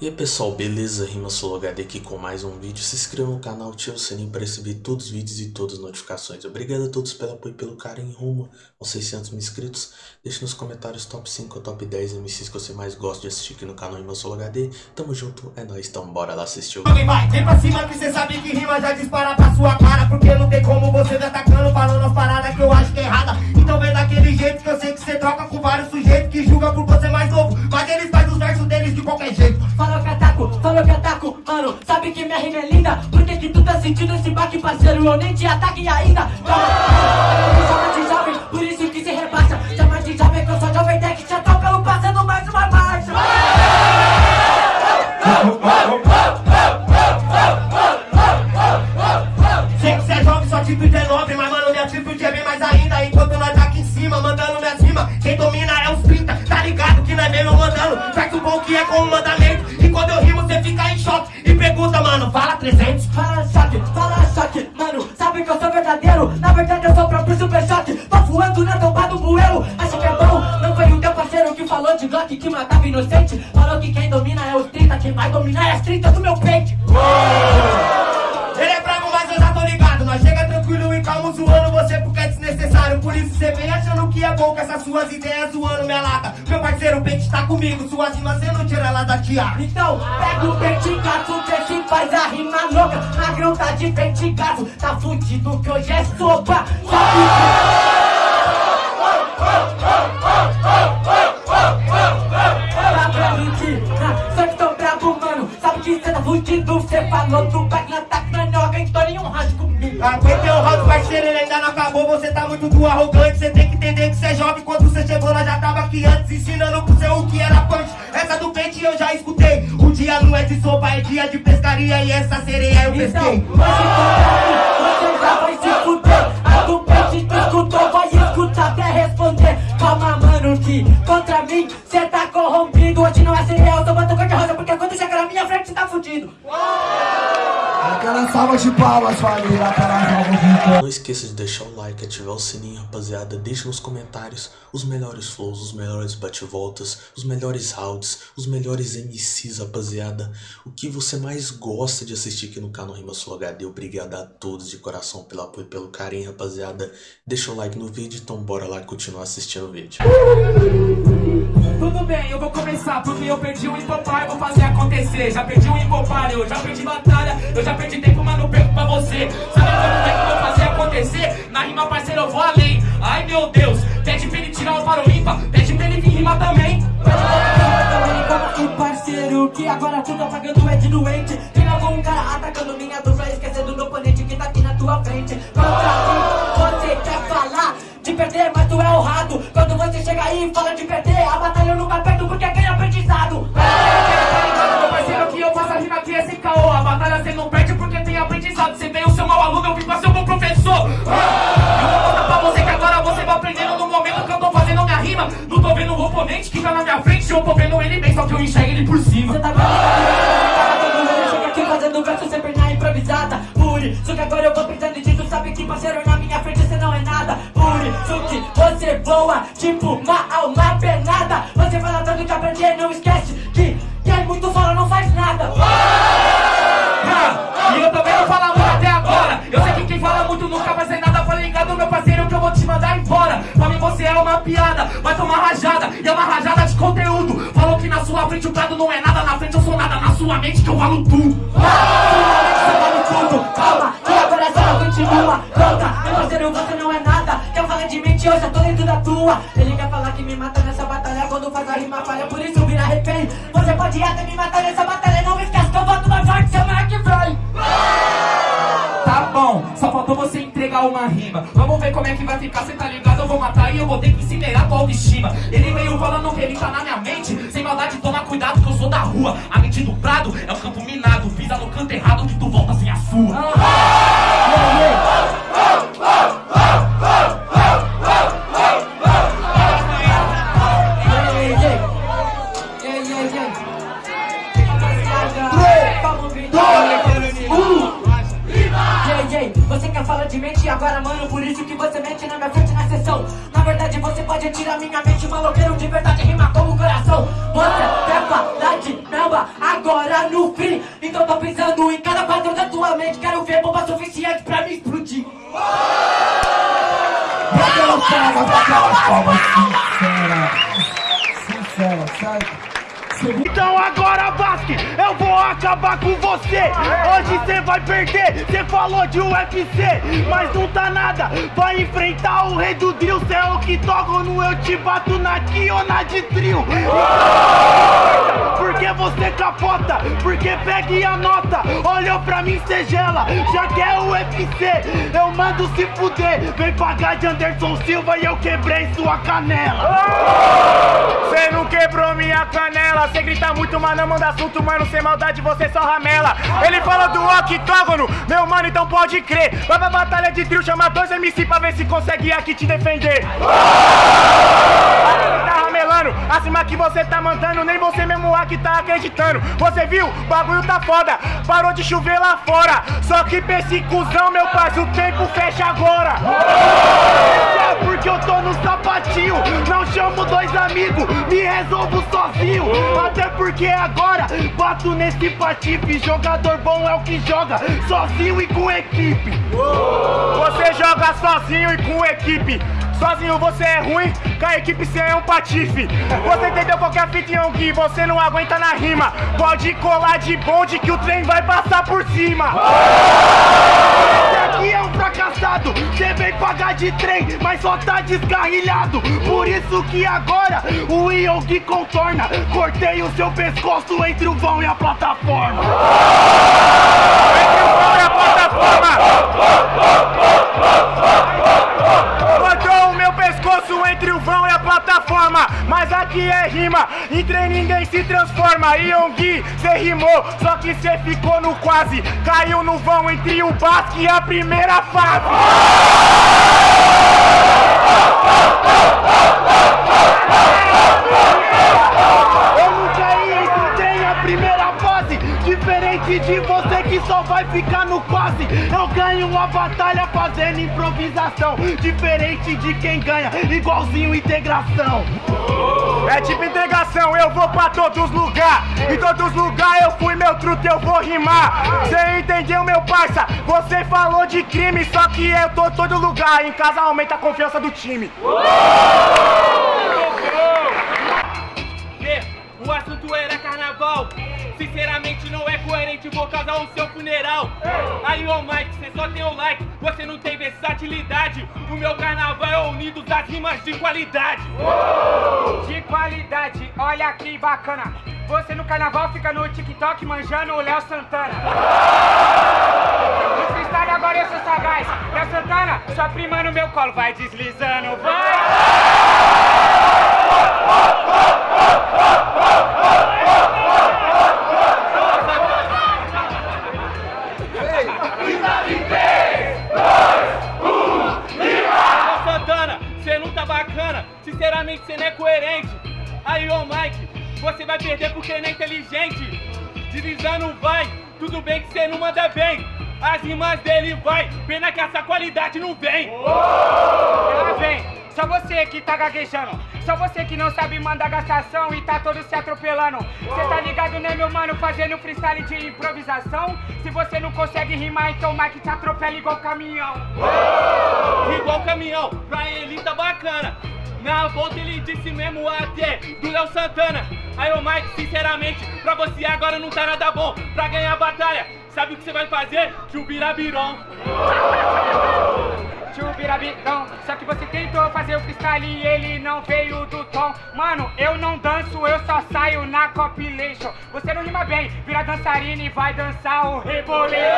E aí pessoal, beleza? Rima HD aqui com mais um vídeo. Se inscreva no canal, ative o sininho para receber todos os vídeos e todas as notificações. Obrigado a todos pelo apoio e pelo carinho rumo aos 600 mil inscritos. Deixe nos comentários top 5 ou top 10 MCs que você mais gosta de assistir aqui no canal Rima HD. Tamo junto, é nóis, então bora lá assistir o. Vai, vem pra cima que sabe que rima já dispara pra sua cara Porque não tem como você me atacando falando as paradas que eu acho que é errada Então vem daquele sentindo esse baque, parceiro? Eu nem te ataque ainda Que matava inocente. Falou que quem domina é os 30 Quem vai dominar é as 30 do meu peito Ele é bravo, mas eu já tô ligado. Nós chega tranquilo e calmo zoando você porque é desnecessário. Por isso cê vem achando que é bom com essas suas ideias zoando minha lata. Meu parceiro, o pente tá comigo Suas rimas cê não tira ela da tiara Então, pega o pente gato, vê se faz a rima louca. Magrão tá de pente gato, tá fudido que hoje é sopa. Sabe fudido, cê falou na tac na noga Então nenhum rádio comigo. Aguentei o round, parceiro, ele ainda não acabou Você tá muito do arrogante Cê tem que entender que cê é jovem Quando cê chegou, nós já tava aqui antes Ensinando pro seu o que era punch Essa do pente eu já escutei O dia não é de sopa, é dia de pescaria E essa sereia eu Então, pesquei. mim, você já vai se fuder. A do pente tu escutou, vai escutar até responder. Calma, mano, que contra mim cê tá corrompido. Hoje não é cereal, tô botando cor de rosa Porque quando chegar na minha frente cê tá fudido De palmas, família. Não esqueça de deixar o like, ativar o sininho, rapaziada. Deixe nos comentários os melhores flows, os melhores bate-voltas, os melhores rounds, os melhores MCs, rapaziada. O que você mais gosta de assistir aqui no canal Rima Sul HD. Obrigado a todos de coração pelo apoio e pelo carinho, rapaziada. Deixa o like no vídeo, então bora lá continuar assistindo o vídeo. Tudo bem, eu vou começar porque eu perdi o hipopar, vou fazer acontecer. Já perdi o hipopar, eu já perdi batalha, eu já perdi tempo, mas não perco pra você. Sabe como é que eu vou fazer acontecer? Na rima, parceiro, eu vou além. Ai meu Deus, pede pra ele tirar o para o ímpar, pede pra ele vir rimar também. E parceiro, que agora tudo apagando é de doente Tem algum cara atacando minha dupla Esquecendo do oponente que tá aqui na tua frente Contra mim, você quer falar de perder, mas tu é honrado Quando você chega aí e fala de perder voa tipo uma alma penada Você fala tanto de aprender, não esquece que quem muito fala não faz nada Ah, E eu também não falo muito até agora. Eu sei que quem fala muito nunca vai ser nada. Fala ligado, meu parceiro, que eu vou te mandar embora. Pra mim você é uma piada, vai tomar rajada. E é uma rajada de conteúdo. Falou que na sua frente o prado não é nada. Na frente eu sou nada, na sua mente que eu falo tudo. Você vale tudo, calma, que agora só continua Pronta, meu parceiro, você não é nada Falar de mente, eu tô dentro da tua Ele quer falar que me mata nessa batalha Quando faz a rima falha, por isso vira refém Você pode até me matar nessa batalha Não me esquece que eu boto mais forte que vem Tá bom, só faltou você entregar uma rima. Vamos ver como é que vai ficar, cê tá ligado? Eu vou matar e eu vou ter que incinerar tua autoestima. Ele veio falando que ele tá na minha mente. Sem maldade, toma cuidado que eu sou da rua. A mente do prado é um campo minado. Você quer falar de mente agora, mano Por isso que você mente na minha frente na sessão Na verdade você pode tirar minha mente Maloqueiro de verdade rima como coração Você quer falar de meu samba agora no free. Então tô pensando em cada quadro da tua mente. Quero ver bomba suficiente pra me explodir. Aquelas palmas, aquelas palmas sinceras. Sinceras, sabe? Então agora, Basque, eu vou acabar com você. Hoje cê vai perder, cê falou de UFC, mas não tá nada. Vai enfrentar o rei do drill, cê é o octógono, eu te bato na aqui ou na de trio. Porque você capota, porque pega e anota. Olhou pra mim, cê gela, já quer o UFC. Eu mando se fuder, vem pagar de Anderson Silva e eu quebrei sua canela. Cê não quebrou minha canela, cê grita muito, mas não manda assunto, mano, sem maldade você só ramela. Ele fala do octógono, meu mano, então pode crer. Vai pra batalha de trio, chama dois MC pra ver se consegue aqui te defender. Acima que você tá mandando, nem você mesmo aqui tá acreditando. Você viu? Bagulho tá foda, parou de chover lá fora. Só que pra esse cuzão, meu parceiro, o tempo fecha agora. É porque eu tô no sapatinho, não chamo dois amigos, me resolvo sozinho. Até porque agora bato nesse patife. Jogador bom é o que joga sozinho e com equipe. Você joga sozinho e com equipe. Sozinho você é ruim, com a equipe você é um patife. Você entendeu qual que a fita, Yongui? Você não aguenta na rima. Pode colar de bonde que o trem vai passar por cima. Esse aqui é um fracassado. Você vem pagar de trem, mas só tá descarrilhado. Por isso que agora o Yongui contorna. Cortei o seu pescoço entre o vão e a plataforma. Entre o vão e a plataforma. Yongui, cê rimou, só que cê ficou no quase. Caiu no vão entre o Basque e a primeira fase. Eu primeira fase. Diferente de você que só vai ficar no quase. Eu ganho uma batalha fazendo improvisação. Diferente de quem ganha, igualzinho integração. É tipo integração, eu vou pra todos lugar. Em todos lugar eu fui meu truto, eu vou rimar. Cê entendeu, meu parça? Você falou de crime, só que eu tô todo lugar. Em casa aumenta a confiança do time. O assunto era carnaval. Sinceramente não é coerente, vou causar o seu funeral. Aí, ô Mike, cê só tem o like, você não tem versatilidade. O meu carnaval é unido das rimas de qualidade. De qualidade, olha que bacana. Você no carnaval fica no TikTok manjando o Léo Santana. Freestyle agora eu sou sagaz. Léo Santana, sua prima no meu colo, vai deslizando, vai. Ô sinceramente cê não é coerente. Aí, ô Mike, você vai perder porque não é inteligente. Deslizando vai, tudo bem que cê não manda bem. As rimas dele vai, pena que essa qualidade não vem. Ela vem. Só você que tá gaguejando. Só você que não sabe mandar gastação e tá todo se atropelando. Cê tá ligado, né, meu mano? Fazendo freestyle de improvisação. Se você não consegue rimar, então o Mike te atropela igual caminhão. Igual caminhão, Na volta ele disse mesmo até do Léo Santana. Aí, ô Mike, sinceramente, pra você agora não tá nada bom. Pra ganhar a batalha, sabe o que você vai fazer? Chubirabiron. Chubirabitão. Só que você tentou fazer o freestyle e ele não veio do tom. Mano, eu não danço, eu só saio na compilation. Você não rima bem, vira dançarina e vai dançar o reboleiro.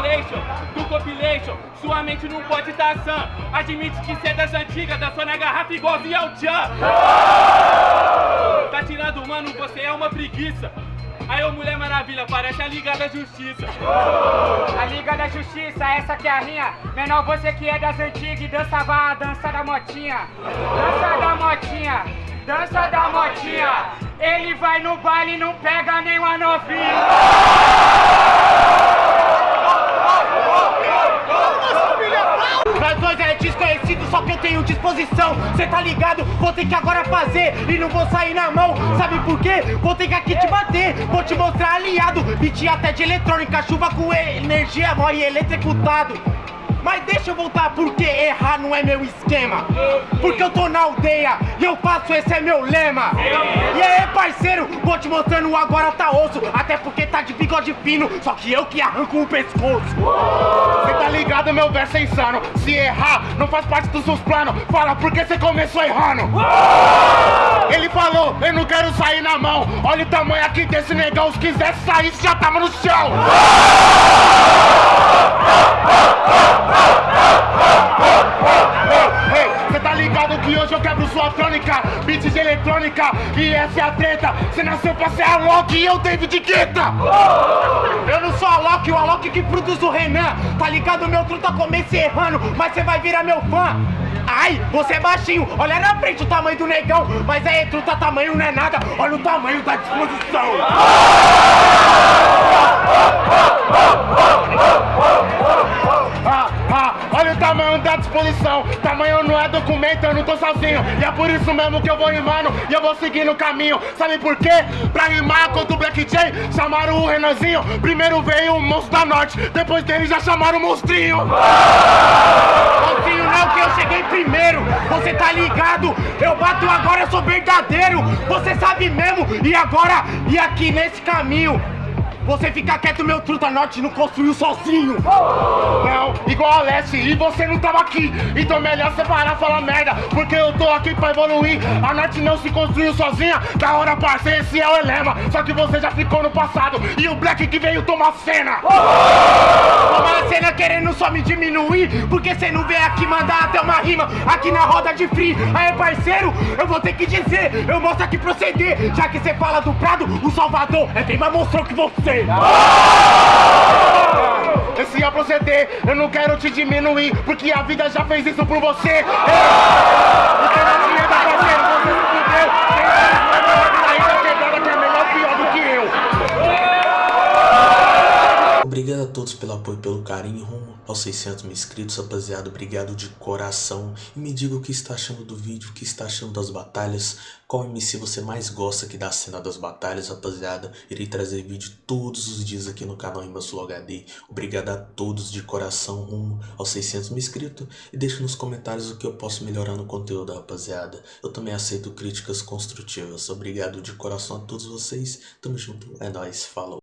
Rebolation, do compilation, sua mente não pode dar sã. Admite que cê é das antigas, dançou na garrafa igualzinho ao Tchan. Tá tirando, mano, você é uma preguiça. Aí, ô Mulher Maravilha, parece a Liga da Justiça. A Liga da Justiça, essa que é a rinha. Menor, você que é das antigas e dançava a dança da motinha. Dança da motinha, dança da motinha. Ele vai no baile e não pega nenhuma novinha. Só que eu tenho disposição. Cê tá ligado? Vou ter que agora fazer e não vou sair na mão. Sabe por quê? Vou ter que aqui te bater. Vou te mostrar aliado. Beat até de eletrônica, chuva com energia, morre eletrocutado. Mas deixa eu voltar porque errar não é meu esquema. Porque eu tô na aldeia e eu faço, esse é meu lema. E aí parceiro, vou te mostrando agora tá osso. Até porque tá de bigode fino, só que eu que arranco o pescoço. Cê tá ligado, meu verso é insano. Se errar, não faz parte dos seus planos. Fala porque você começou errando. Ele falou, eu não quero sair na mão. Olha o tamanho aqui desse negão. Se quisesse sair, já tava no chão Cê tá ligado que hoje eu quebro sua crônica Beats de eletrônica E essa é a treta. Cê nasceu pra ser a Loki e eu David Guetta. Eu não sou a Loki, o Alok que produz o Renan. Tá ligado, meu truta comecei errando Mas cê vai virar meu fã. Ai, você é baixinho, olha na frente o tamanho do negão. Mas aí, truta, tamanho não é nada Olha o tamanho da disposição. ah, ah, olha o tamanho da disposição. Tamanho não é documento, eu não tô sozinho. E é por isso mesmo que eu vou rimando E eu vou seguindo o caminho. Sabe por quê? Pra rimar contra o Black J Chamaram o Renanzinho. Primeiro veio o Monstro da Norte. Depois dele já chamaram o Monstrinho. Monstrinho não, que eu cheguei primeiro. Você tá ligado? Eu bato agora, eu sou verdadeiro. Você sabe mesmo. E agora, e aqui nesse caminho você fica quieto, meu truta norte não construiu sozinho. Não, igual a Leste, e você não tava aqui. Então é melhor separar falar merda Porque eu tô aqui pra evoluir. A norte não se construiu sozinha Da hora, parceiro, esse é o elema. Só que você já ficou no passado E o Black que veio tomar cena. Tomar cena querendo só me diminuir Porque cê não veio aqui mandar até uma rima Aqui na roda de free. Aí parceiro, eu vou ter que dizer Eu mostro aqui proceder Já que cê fala do Prado, o Salvador É bem mais monstro que você esse é proceder, eu não quero te diminuir Porque a vida já fez isso por você. Não tinha da Obrigado a todos pelo apoio e pelo carinho rumo aos 600 mil inscritos, rapaziada. Obrigado de coração. E me diga o que está achando do vídeo, o que está achando das batalhas. Qual MC você mais gosta aqui da cena das batalhas, rapaziada. Irei trazer vídeo todos os dias aqui no canal Imbassul HD. Obrigado a todos de coração rumo aos 600 mil inscritos. E deixe nos comentários o que eu posso melhorar no conteúdo, rapaziada. Eu também aceito críticas construtivas. Obrigado de coração a todos vocês. Tamo junto. É nóis. Falou.